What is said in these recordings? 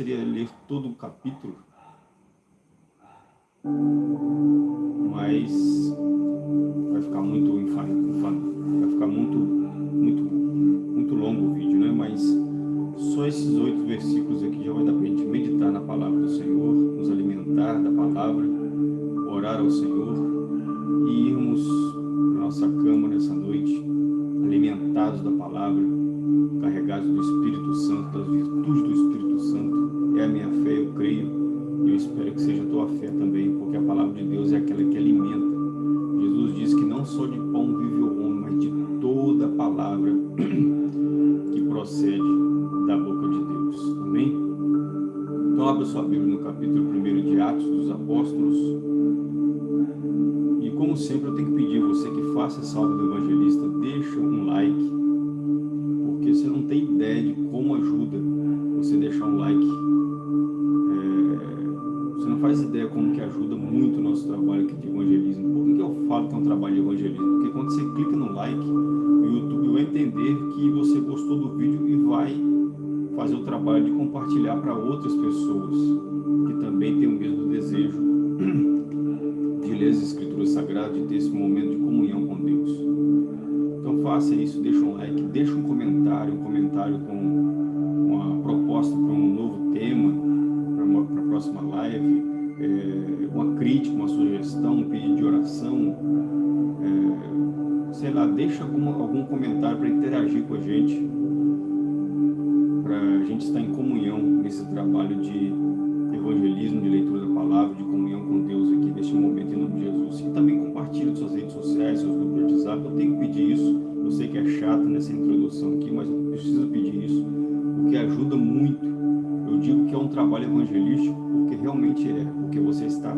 seria ler todo o capítulo, mas trabalho de compartilhar para outras pessoas que também têm o mesmo desejo de ler as Escrituras Sagradas, de ter esse momento de comunhão com Deus. Então faça isso, deixa um like, deixa um comentário, um comentário com uma proposta para um novo tema, para a próxima live, é, uma crítica, uma sugestão, um pedido de oração, é, sei lá, deixa algum, algum comentário para interagir com a gente trabalho de evangelismo, de leitura da palavra, de comunhão com Deus aqui neste momento, em nome de Jesus. E também compartilhe suas redes sociais, seus grupos de WhatsApp. Eu tenho que pedir isso. Eu sei que é chato nessa introdução aqui, mas eu preciso pedir isso, porque ajuda muito. Eu digo que é um trabalho evangelístico, porque realmente é, porque você está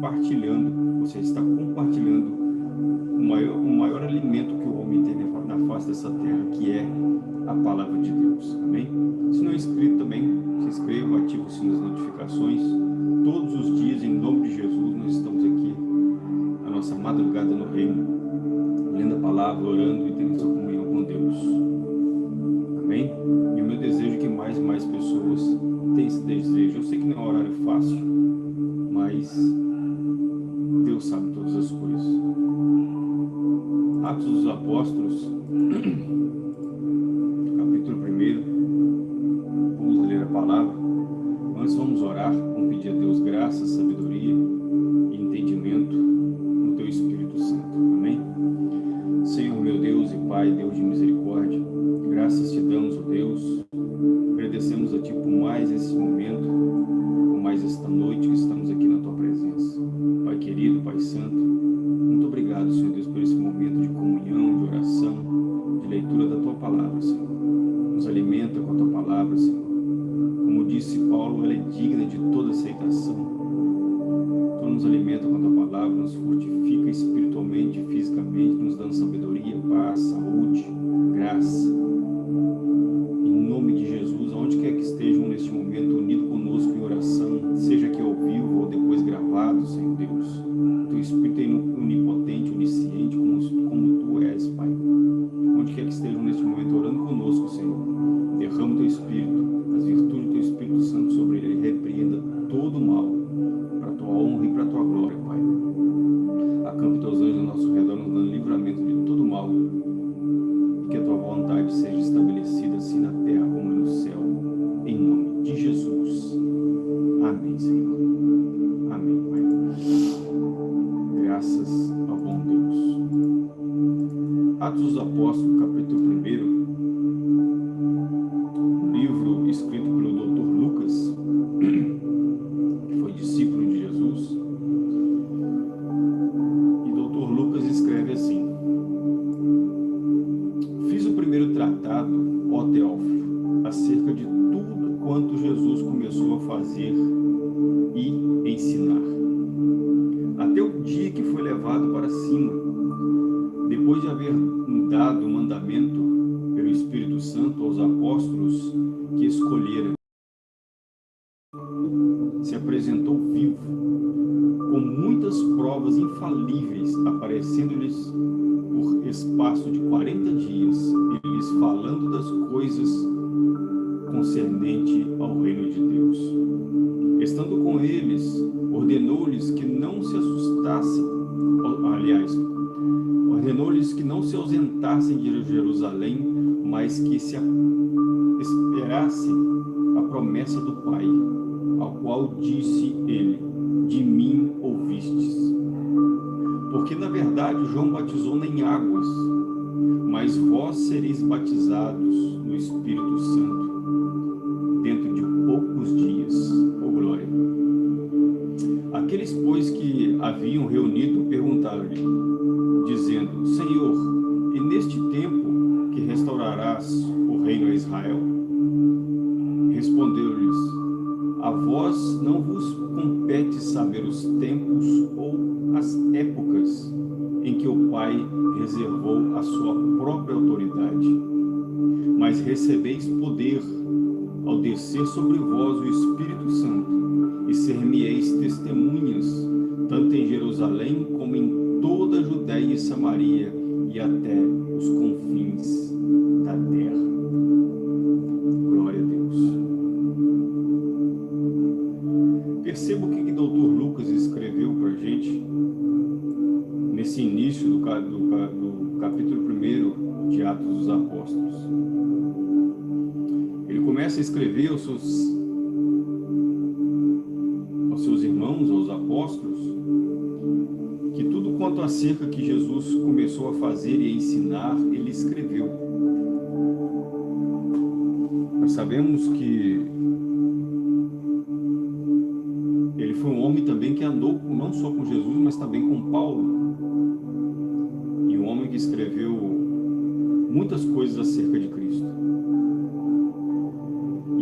partilhando, você está compartilhando o maior, o maior alimento que o homem tem na face dessa terra, que é a palavra de Deus. Amém? Se não é inscrito também, se inscreva, ative o sino das notificações. Todos os dias, em nome de Jesus, nós estamos aqui, a nossa madrugada no reino, lendo a palavra, orando e tendo sua comunhão com Deus. Amém? E o meu desejo é que mais e mais pessoas tenham esse desejo. Eu sei que não é um horário fácil, mas apóstolos. Foi levado para cima, depois de haver dado o mandamento pelo Espírito Santo aos apóstolos que escolheram, se apresentou vivo, com muitas provas infalíveis aparecendo-lhes por espaço de 40 dias, e lhes falando das coisas concernente ao reino de Deus. Estando com eles, ordenou-lhes que não se assustassem, aliás, ordenou-lhes que não se ausentassem de Jerusalém, mas que se esperassem a promessa do Pai, ao qual disse ele, de mim ouvistes. Porque na verdade João batizou em águas, mas vós sereis batizados no Espírito Santo, haviam reunido, perguntaram-lhe, dizendo, Senhor, e neste tempo que restaurarás o reino a Israel? Respondeu-lhes, a vós não vos compete saber os tempos ou as épocas em que o Pai reservou a sua própria autoridade, mas recebeis poder ao descer sobre vós o Espírito Santo e ser-me-eis testemunhas, tanto em Jerusalém como em toda a Judéia e Samaria e até os confins da terra. Seus, aos seus irmãos, aos apóstolos, que tudo quanto acerca que Jesus começou a fazer e a ensinar, ele escreveu. Nós sabemos que ele foi um homem também que andou não só com Jesus, mas também com Paulo. E um homem que escreveu muitas coisas acerca de Cristo.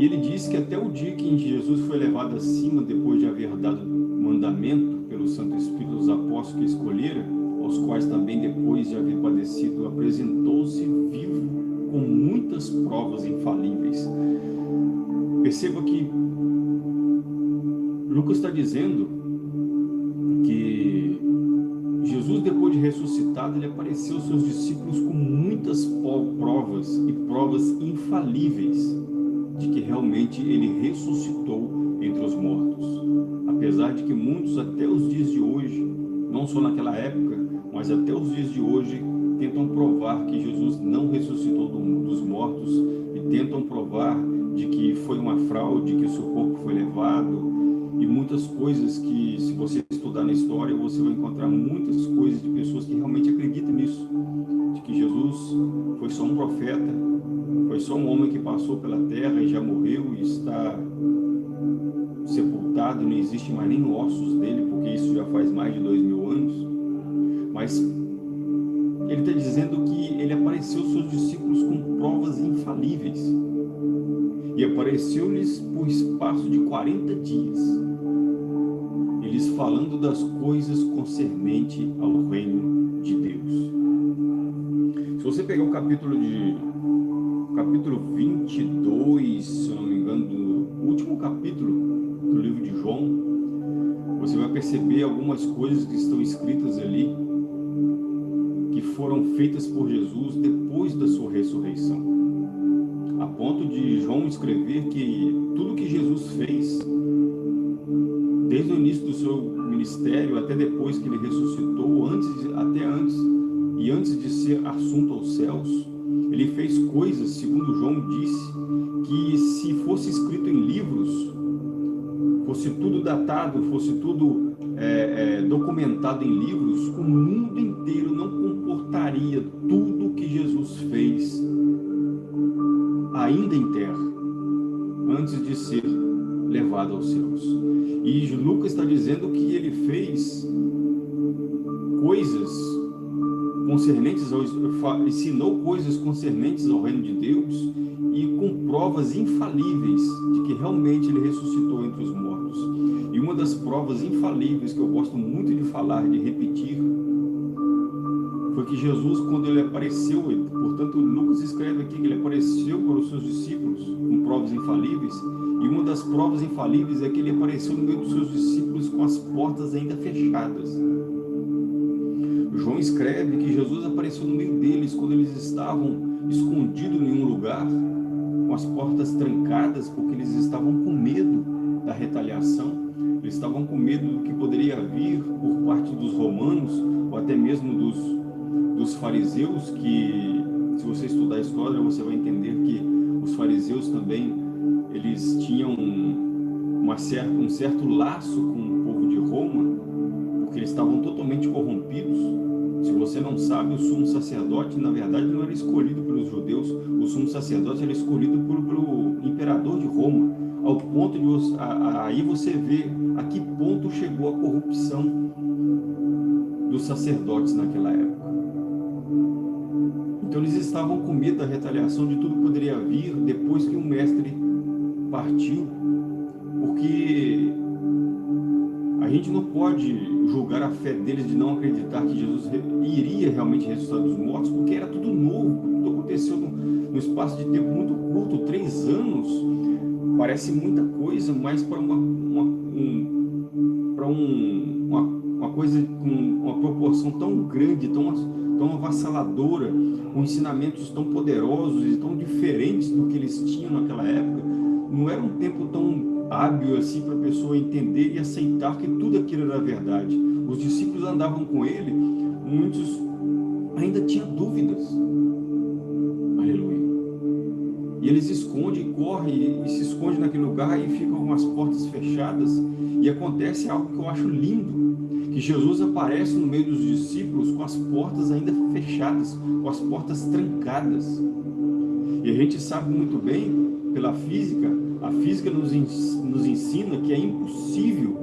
E ele disse que até o dia que Jesus foi levado acima, depois de haver dado mandamento pelo Santo Espírito aos apóstolos que escolhera, aos quais também depois de haver padecido, apresentou-se vivo com muitas provas infalíveis. Perceba que Lucas está dizendo que Jesus, depois de ressuscitado, ele apareceu aos seus discípulos com muitas provas e provas infalíveis de que realmente ele ressuscitou entre os mortos. Apesar de que muitos até os dias de hoje, não só naquela época, mas até os dias de hoje, tentam provar que Jesus não ressuscitou dos mortos e tentam provar de que foi uma fraude, que o seu corpo foi levado, e muitas coisas que, se você estudar na história, você vai encontrar muitas coisas de pessoas que realmente acreditam nisso, de que Jesus foi só um profeta, foi só um homem que passou pela terra e já morreu e está sepultado, não existe mais nem ossos dele, porque isso já faz mais de dois mil anos, mas ele está dizendo que ele apareceu aos seus discípulos com provas infalíveis, e apareceu-lhes por espaço de 40 dias, falando das coisas concernente ao reino de Deus. Se você pegar o capítulo de capítulo 22, se não me engano, do último capítulo do livro de João, você vai perceber algumas coisas que estão escritas ali que foram feitas por Jesus depois da sua ressurreição. A ponto de João escrever que tudo que Jesus fez desde o início do seu ministério até depois que ele ressuscitou, antes, até antes, e antes de ser assunto aos céus, ele fez coisas, segundo João disse, que se fosse escrito em livros, fosse tudo datado, fosse tudo é, é, documentado em livros, o mundo inteiro não comportaria tudo que Jesus fez ainda em terra, antes de ser levado aos céus. E Lucas está dizendo que ele fez coisas concernentes ao, ensinou coisas concernentes ao reino de Deus e com provas infalíveis de que realmente ele ressuscitou entre os mortos. E uma das provas infalíveis que eu gosto muito de falar, de repetir, foi que Jesus, quando ele apareceu, ele, portanto, Lucas escreve aqui que ele apareceu para os seus discípulos com provas infalíveis, e uma das provas infalíveis é que ele apareceu no meio dos seus discípulos com as portas ainda fechadas. João escreve que Jesus apareceu no meio deles quando eles estavam escondidos em um lugar, com as portas trancadas, porque eles estavam com medo da retaliação, eles estavam com medo do que poderia vir por parte dos romanos, ou até mesmo dos, dos fariseus, que se você estudar a história, você vai entender que os fariseus também, eles tinham uma certa, um certo laço com o povo de Roma, porque eles estavam totalmente corrompidos, se você não sabe, o sumo sacerdote, na verdade, não era escolhido pelos judeus, o sumo sacerdote era escolhido por, pelo imperador de Roma, ao ponto de aí você vê a que ponto chegou a corrupção dos sacerdotes naquela época. Então eles estavam com medo da retaliação de tudo que poderia vir depois que o mestre partiu, porque a gente não pode julgar a fé deles de não acreditar que Jesus iria realmente ressuscitar dos mortos, porque era tudo novo, tudo aconteceu num, espaço de tempo muito curto, três anos, parece muita coisa, mas para uma, uma, um, para um, uma, uma coisa com uma proporção tão grande, tão, tão avassaladora, com ensinamentos tão poderosos e tão diferentes do que eles tinham naquela época, não era um tempo tão hábil assim para a pessoa entender e aceitar que tudo aquilo era verdade. Os discípulos andavam com ele, muitos ainda tinham dúvidas. Eles escondem, correm e se escondem naquele lugar e ficam com as portas fechadas. E acontece algo que eu acho lindo, que Jesus aparece no meio dos discípulos com as portas ainda fechadas, com as portas trancadas. E a gente sabe muito bem, pela física, a física nos, nos ensina que é impossível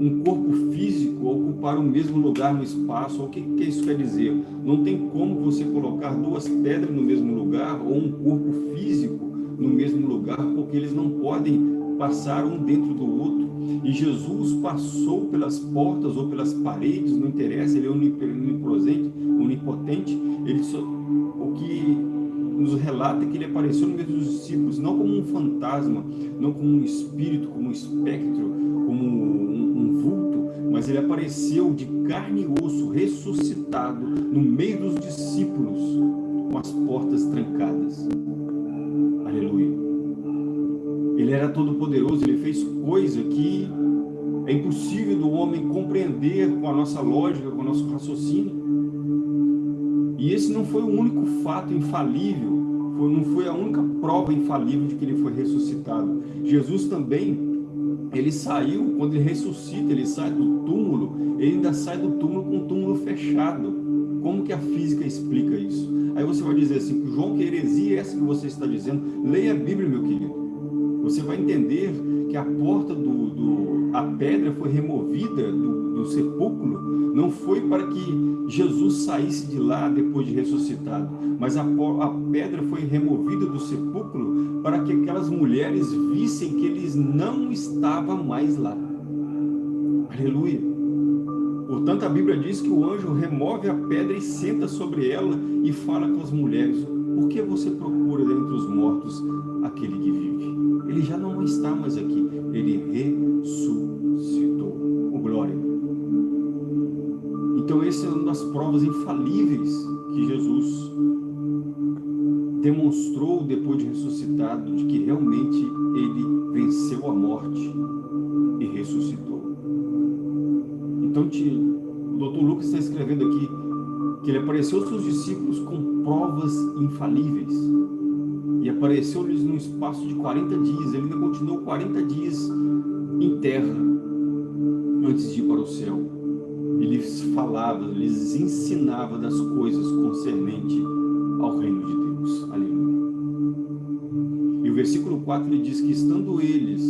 um corpo físico ocupar o mesmo lugar no espaço. O que, que isso quer dizer? Não tem como você colocar duas pedras no mesmo lugar ou um corpo físico no mesmo lugar, porque eles não podem passar um dentro do outro. E Jesus passou pelas portas ou pelas paredes, não interessa, ele é onipotente, onipotente ele só, o que nos relata que ele apareceu no meio dos discípulos, não como um fantasma, não como um espírito, como um espectro, como mas ele apareceu de carne e osso, ressuscitado, no meio dos discípulos, com as portas trancadas. Aleluia. Ele era todo poderoso, ele fez coisa que é impossível do homem compreender com a nossa lógica, com o nosso raciocínio. E esse não foi o único fato infalível, não foi a única prova infalível de que ele foi ressuscitado. Jesus também, ele saiu, quando ele ressuscita, ele sai do túmulo, ele ainda sai do túmulo com o túmulo fechado. Como que a física explica isso? Aí você vai dizer assim, João, que heresia é essa que você está dizendo? Leia a Bíblia, meu querido. Você vai entender que a porta do, do a pedra foi removida do, do sepulcro, não foi para que Jesus saísse de lá depois de ressuscitado, mas a, a pedra foi removida do sepulcro para que aquelas mulheres vissem que eles não estavam mais lá. Aleluia. Portanto, a Bíblia diz que o anjo remove a pedra e senta sobre ela e fala com as mulheres, por que você procura dentre os mortos aquele que vive? Ele já não está mais aqui, ele ressuscitou. Uma das provas infalíveis que Jesus demonstrou depois de ressuscitado, de que realmente ele venceu a morte e ressuscitou. Então, o doutor Lucas está escrevendo aqui que ele apareceu aos seus discípulos com provas infalíveis. E apareceu-lhes num espaço de 40 dias. Ele ainda continuou 40 dias em terra antes de ir para o céu ele falava, lhes ensinava das coisas concernente ao reino de Deus. Aleluia. E o versículo 4 ele diz que estando eles,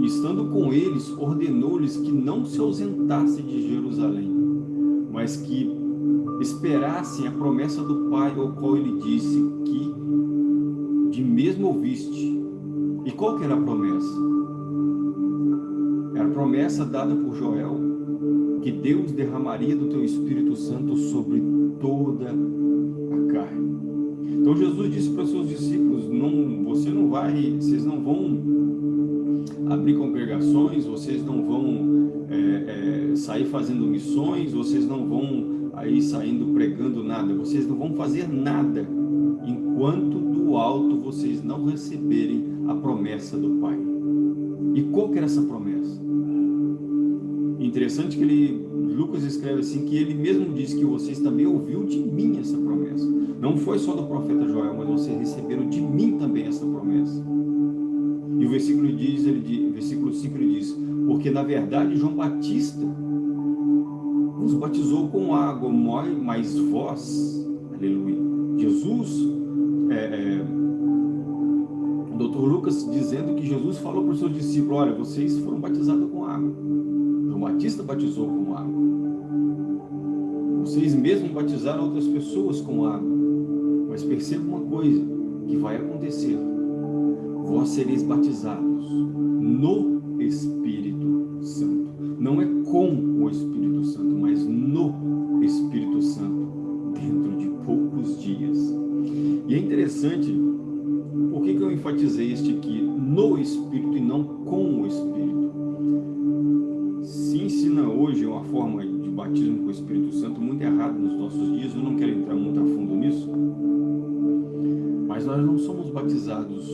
e estando com eles, ordenou-lhes que não se ausentassem de Jerusalém, mas que esperassem a promessa do Pai, ao qual ele disse que de mesmo ouviste. E qual que era a promessa? Era a promessa dada por Joel, que Deus derramaria do teu Espírito Santo sobre toda a carne. Então Jesus disse para os seus discípulos, não, você não vai, vocês não vão abrir congregações, vocês não vão é, é, sair fazendo missões, vocês não vão aí saindo pregando nada, vocês não vão fazer nada enquanto do alto vocês não receberem a promessa do Pai. E qual que era essa promessa? Interessante que ele, Lucas escreve assim, que ele mesmo diz que vocês também ouviu de mim essa promessa. Não foi só do profeta Joel, mas vocês receberam de mim também essa promessa. E o versículo diz, ele diz, versículo 5 ele diz, porque na verdade João Batista nos batizou com água, mas vós, aleluia, Jesus, é, é, o doutor Lucas dizendo que Jesus falou para os seus discípulos, olha, vocês foram batizados com água, João Batista batizou com água, vocês mesmos batizaram outras pessoas com água, mas perceba uma coisa que vai acontecer, vós sereis batizados no Espírito Santo. Não é com o Espírito Santo, mas no Espírito Santo, dentro de poucos dias. E é interessante, por que, enfatizei este aqui, no Espírito e não com o Espírito? Se ensina hoje uma forma de batismo com o Espírito Santo muito errada nos nossos dias, eu não quero entrar muito a fundo nisso, mas nós não somos batizados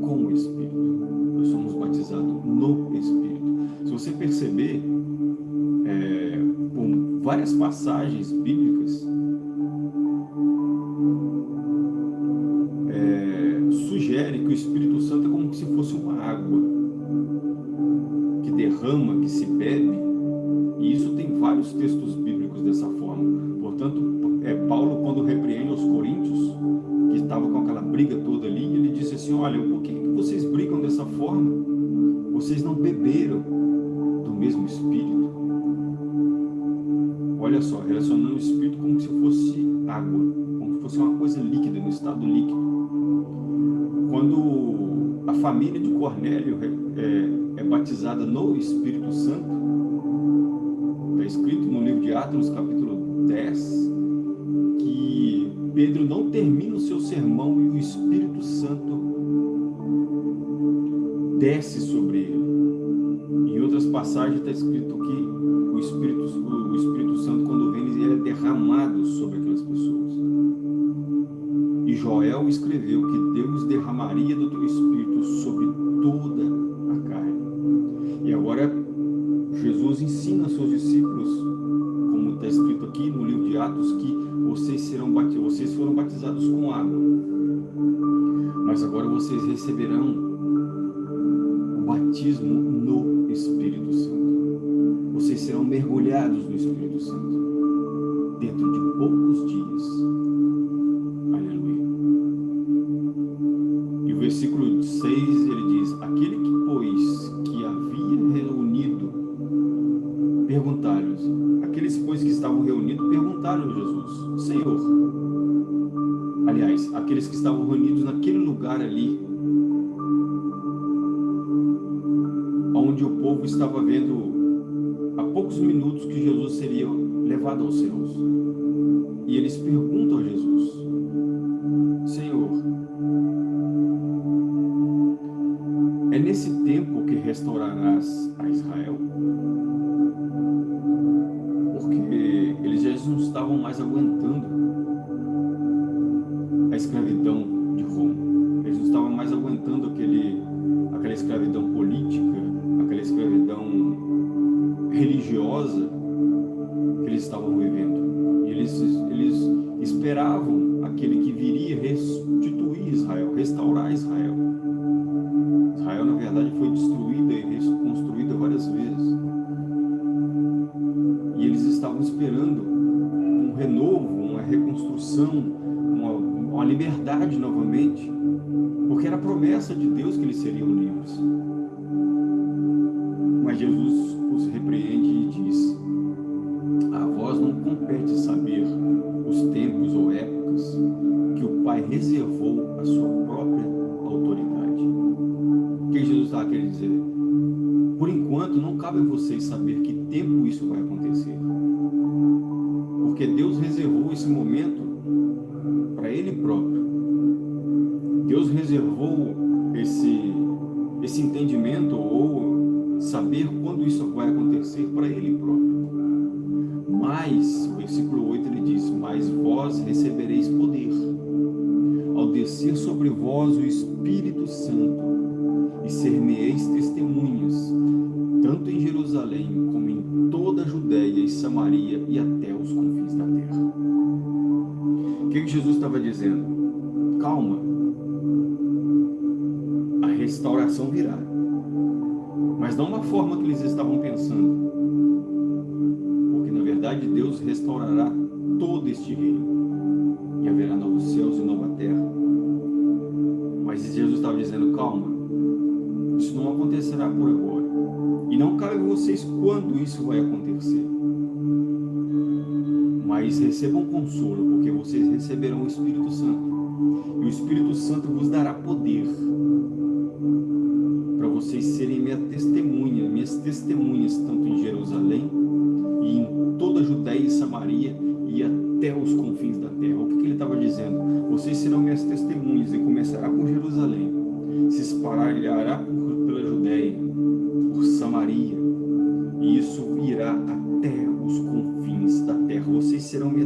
com o Espírito. Nós somos batizados no Espírito. Se você perceber, é, por várias passagens bíblicas, vários textos bíblicos dessa forma. Portanto, é, Paulo, quando repreende aos Coríntios, que estava com aquela briga toda ali, ele disse assim, olha, por que vocês brigam dessa forma? Vocês não beberam do mesmo Espírito? Olha só, relacionando o Espírito como se fosse água, como se fosse uma coisa líquida, no estado líquido. Quando a família de Cornélio é, é batizada no Espírito Santo, escrito no livro de Atos, capítulo 10, que Pedro não termina o seu sermão e o Espírito Santo desce sobre ele. Em outras passagens está escrito que o Espírito, o Espírito Santo, quando vem, ele é derramado sobre aquelas pessoas. E Joel escreveu que Deus derramaria do teu Espírito sobre seus discípulos, como está escrito aqui no livro de Atos, que vocês, serão batizados, vocês foram batizados com água. Mas agora vocês receberão batismo no Espírito Santo. Vocês serão mergulhados no Espírito Santo dentro de poucos dias. Aleluia. E o versículo 6, ele diz, aquele que, pois, perguntaram-lhes, aqueles, pois, que estavam reunidos, perguntaram a Jesus, Senhor, aliás, aqueles que estavam reunidos naquele lugar ali, onde o povo estava vendo há poucos minutos que Jesus seria levado aos céus. E eles perguntam a Jesus, Senhor, é nesse tempo que restaurarás a Israel? Estavam mais aguentando os repreende e diz, a vós não compete saber os tempos ou épocas que o Pai reservou à sua própria autoridade. O que Jesus está querendo dizer? Por enquanto, não cabe a vocês saber que tempo isso vai acontecer. Porque Deus reservou esse momento para Ele próprio. Deus reservou esse, esse entendimento ou saber quando isso vai acontecer para Ele próprio. Mas, o versículo 8 ele diz, mas vós recebereis poder, ao descer sobre vós o Espírito Santo, e ser-me-eis testemunhas, tanto em Jerusalém como em toda a Judéia e Samaria e até os confins da terra. O que, que Jesus estava dizendo? Calma, a restauração virá, mas não da forma que eles estavam pensando de Deus restaurará todo este reino e haverá novos céus e nova terra. Mas Jesus estava dizendo, calma, isso não acontecerá por agora. E não cabe a vocês quando isso vai acontecer. Mas recebam consolo, porque vocês receberão o Espírito Santo. E o Espírito Santo vos dará poder vocês serem minha testemunha, minhas testemunhas, tanto em Jerusalém e em toda a Judéia e Samaria e até os confins da terra. O que, que ele estava dizendo? Vocês serão minhas testemunhas e começará por Jerusalém, se espalhará pela Judéia, por Samaria, e isso irá até os confins da terra. Vocês serão minhas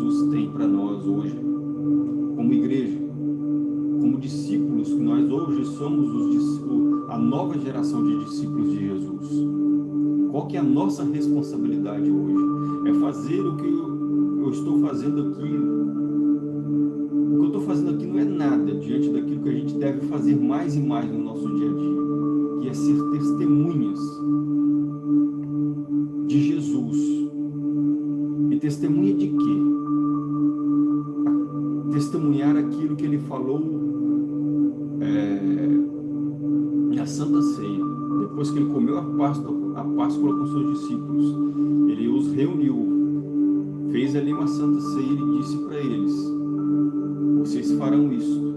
Jesus tem para nós hoje, como igreja como discípulos, que nós hoje somos os, a nova geração de discípulos de Jesus. Qual que é a nossa responsabilidade hoje? É fazer o que eu estou fazendo aqui. O que eu estou fazendo aqui não é nada diante daquilo que a gente deve fazer mais e mais no nosso dia a dia, que é ser testemunhas de Jesus. E testemunha de falou é, na Santa Ceia, depois que ele comeu a Páscoa, a Páscoa com seus discípulos, ele os reuniu, fez ali uma Santa Ceia e disse para eles, vocês farão isso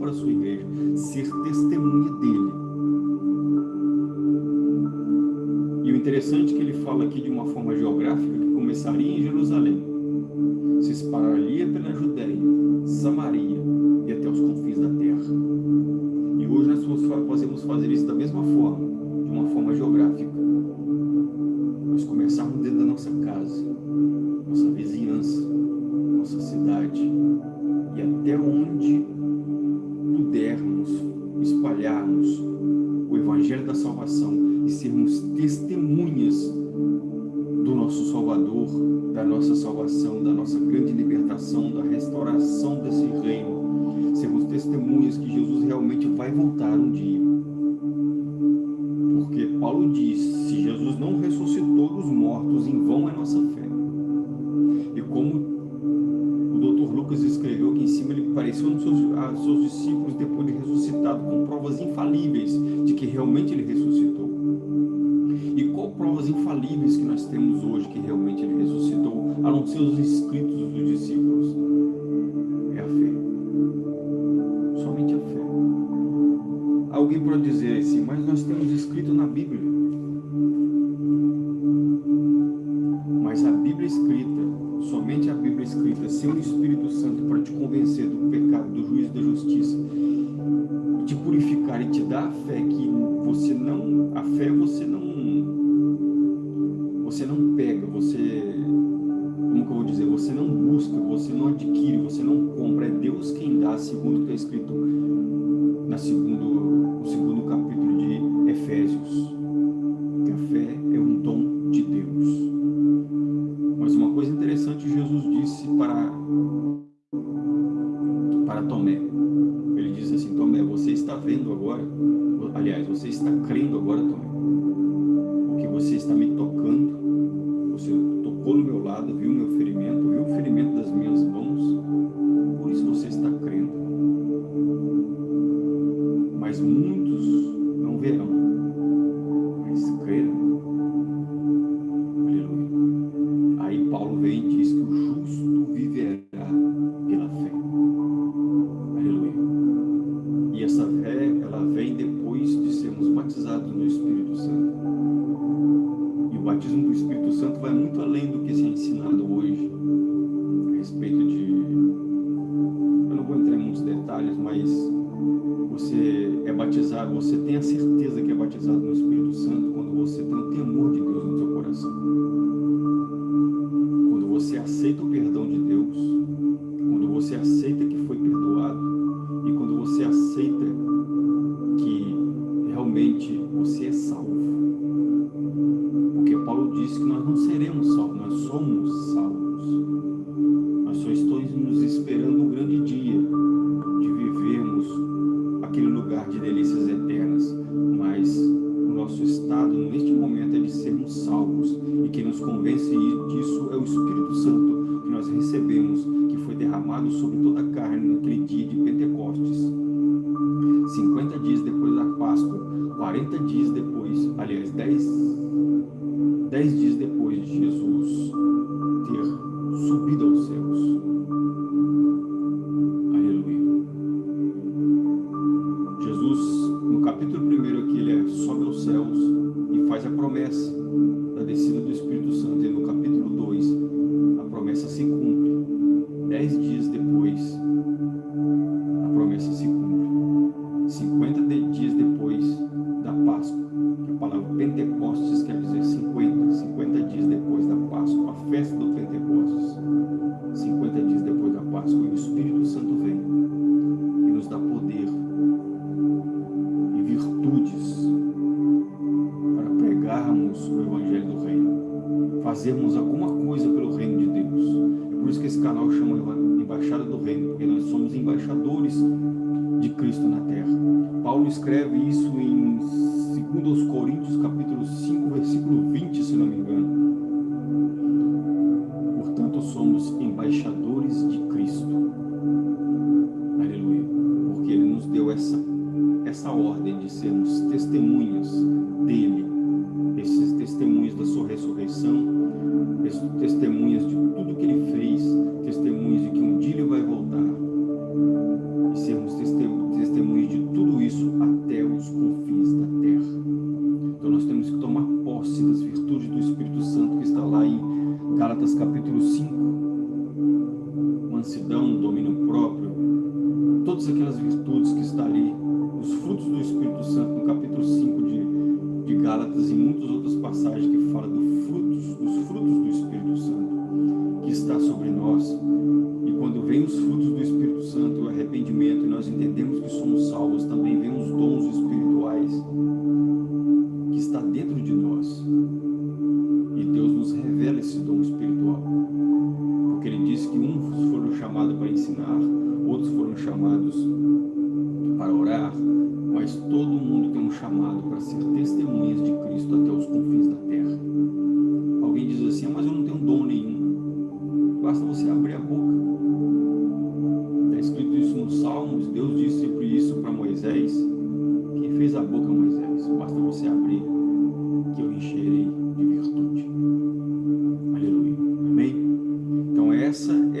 para a sua igreja, ser testemunha dele. E o interessante é que ele fala aqui de uma forma geográfica que começaria em Jerusalém, subido aos céus. testemunhas de tudo que ele fez, testemunhas de que um dia ele vai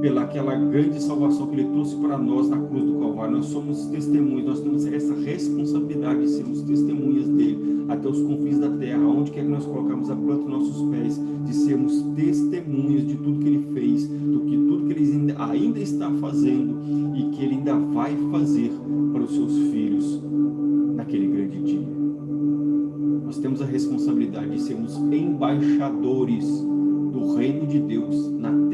pela aquela grande salvação que Ele trouxe para nós na cruz do Calvário. Nós somos testemunhas, nós temos essa responsabilidade de sermos testemunhas dele até os confins da terra, onde quer que nós colocamos a planta dos nossos pés, de sermos testemunhas de tudo que Ele fez, do que tudo que Ele ainda está fazendo e que Ele ainda vai fazer para os seus filhos naquele grande dia. Nós temos a responsabilidade de sermos embaixadores do reino de Deus na terra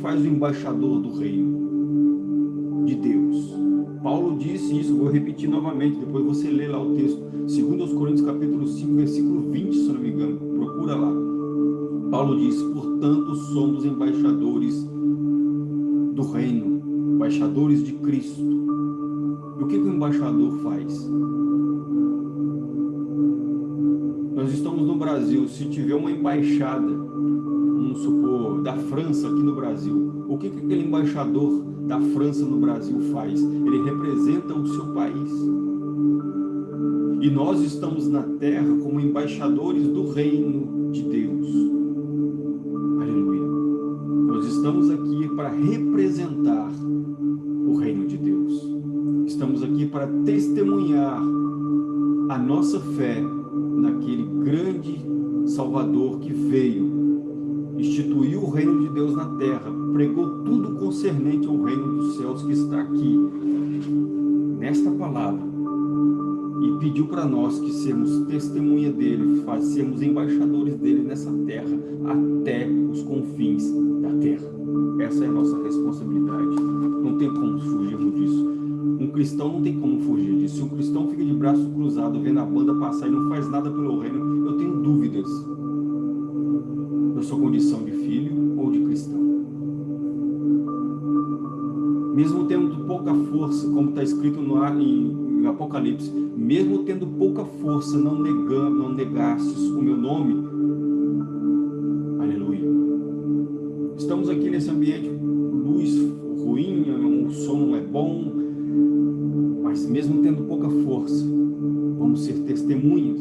faz o embaixador do reino de Deus? Paulo disse isso, vou repetir novamente, depois você lê lá o texto, 2 Coríntios capítulo 5, versículo 20, se não me engano, procura lá. Paulo diz, portanto somos embaixadores do reino, embaixadores de Cristo. E o que, que o embaixador faz? Nós estamos no Brasil, se tiver uma embaixada vamos supor, da França aqui no Brasil, o que, que aquele embaixador da França no Brasil faz? Ele representa o seu país. E nós estamos na terra como embaixadores do reino de Deus. Aleluia. Nós estamos aqui para representar o reino de Deus. Estamos aqui para testemunhar a nossa fé naquele grande Salvador que veio instituiu o reino de Deus na terra, pregou tudo concernente ao reino dos céus que está aqui, nesta palavra, e pediu para nós que sermos testemunha dele, sermos embaixadores dele nessa terra, até os confins da terra. Essa é a nossa responsabilidade. Não tem como fugirmos disso. Cristão não tem como fugir disso. Se um cristão fica de braço cruzado, vendo a banda passar e não faz nada pelo reino, eu tenho dúvidas da sua condição de filho ou de cristão. Mesmo tendo pouca força, como está escrito no, em, em Apocalipse, mesmo tendo pouca força, não, negando, não negastes o meu nome, aleluia. Estamos aqui nesse ambiente, luz ruim, o som não é bom, mas mesmo tendo pouca força, vamos ser testemunhas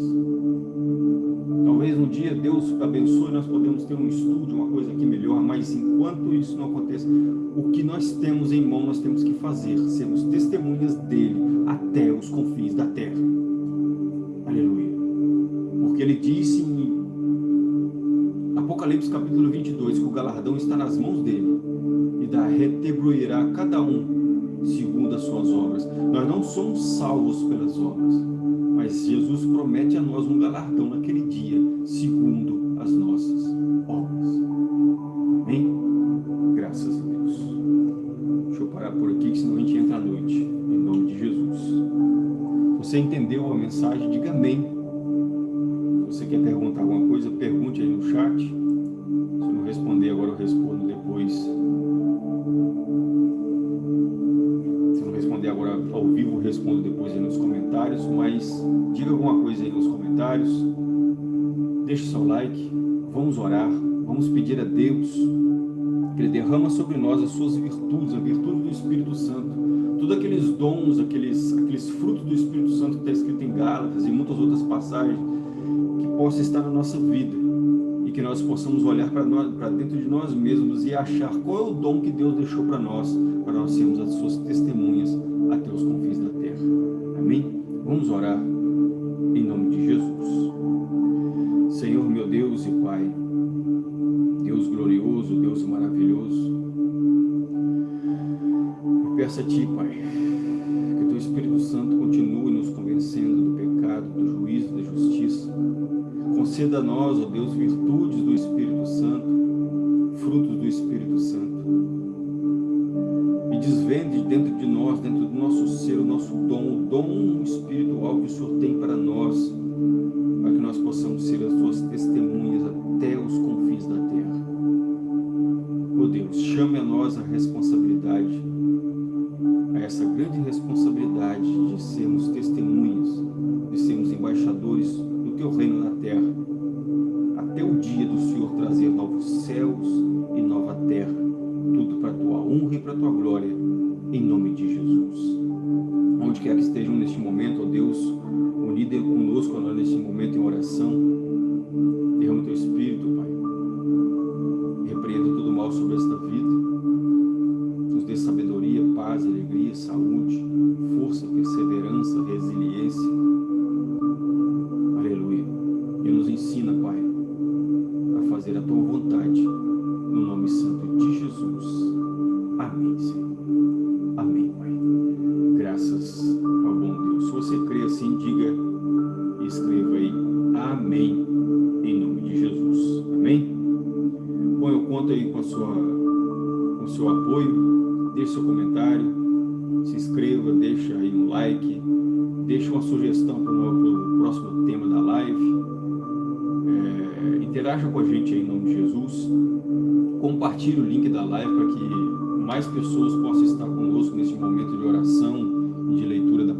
Talvez um dia Deus abençoe, nós podemos ter um estúdio, uma coisa aqui melhor, mas enquanto isso não aconteça, o que nós temos em mão, nós temos que fazer, sermos testemunhas dele até os confins da terra. Aleluia. Porque ele disse em Apocalipse capítulo 22 que o galardão está nas mãos dele e da retribuirá cada um segundo as suas obras. Nós não somos salvos pelas obras, mas Jesus promete a nós um galardão naquele dia, segundo as nossas obras. Amém? Graças a Deus. Deixa eu parar por aqui, senão a gente entra à noite. Em nome de Jesus. Você entendeu a mensagem? Diga amém. Se você quer perguntar alguma coisa, pergunte aí no chat. Se eu não responder agora, eu respondo depois. Comentários, mas diga alguma coisa aí nos comentários, deixe seu like, vamos orar, vamos pedir a Deus que Ele derrama sobre nós as suas virtudes, a virtude do Espírito Santo, todos aqueles dons, aqueles, aqueles frutos do Espírito Santo que está escrito em Gálatas e muitas outras passagens, que possa estar na nossa vida e que nós possamos olhar para dentro de nós mesmos e achar qual é o dom que Deus deixou para nós, para nós sermos as suas testemunhas até os confins da terra. Amém? Vamos orar em nome de Jesus. Senhor meu Deus e Pai, Deus glorioso, Deus maravilhoso, eu peço a Ti, Pai, que Teu Espírito Santo continue nos convencendo do pecado, do juízo, da justiça. Conceda a nós, ó Deus, virtudes do Espírito Santo, frutos do Espírito Santo. E desvende dentro o nosso dom, o dom espiritual que o Senhor tem para nós, para que nós possamos ser as Tuas testemunhas até os confins da terra. Ó oh Deus, chame a nós a responsabilidade, a essa grande responsabilidade de sermos testemunhas,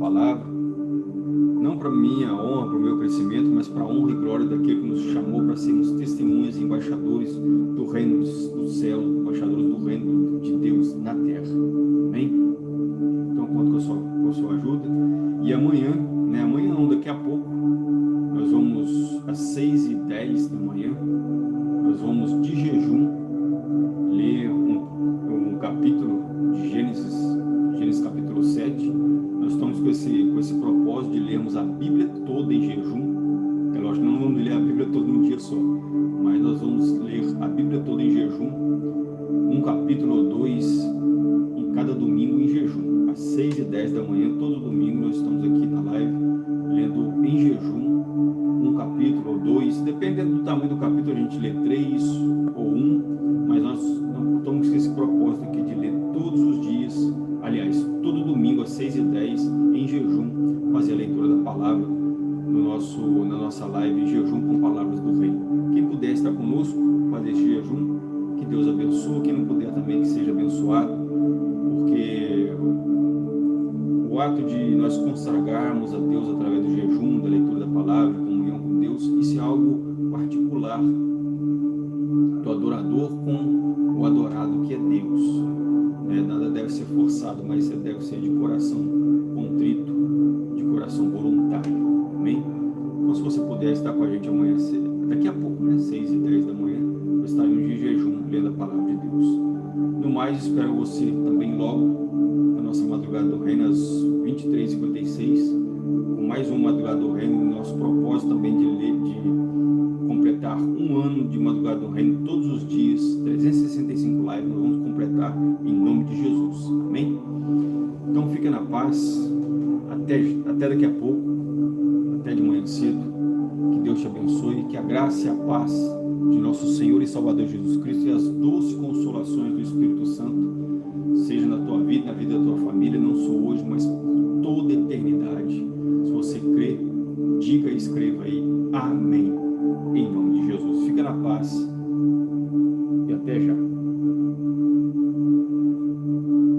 palavra, não para minha honra, para o meu crescimento, mas para a honra e glória daquele que nos chamou para sermos testemunhas e embaixadores do reino do céu, embaixadores do reino de Deus na terra. Amém? Então, conto com a sua, com a sua ajuda. E amanhã, né, amanhã não, daqui a pouco, nós vamos às 6h10 da manhã, nós vamos de jejum lemos a Bíblia toda em jejum, é lógico, não vamos ler a Bíblia todo em um dia só, o ato de nós consagrarmos a Deus através do jejum, da leitura da palavra, comunhão com Deus, isso é algo particular. Do adorador com o adorado que é Deus. Né? Nada deve ser forçado, mas deve ser de coração contrito.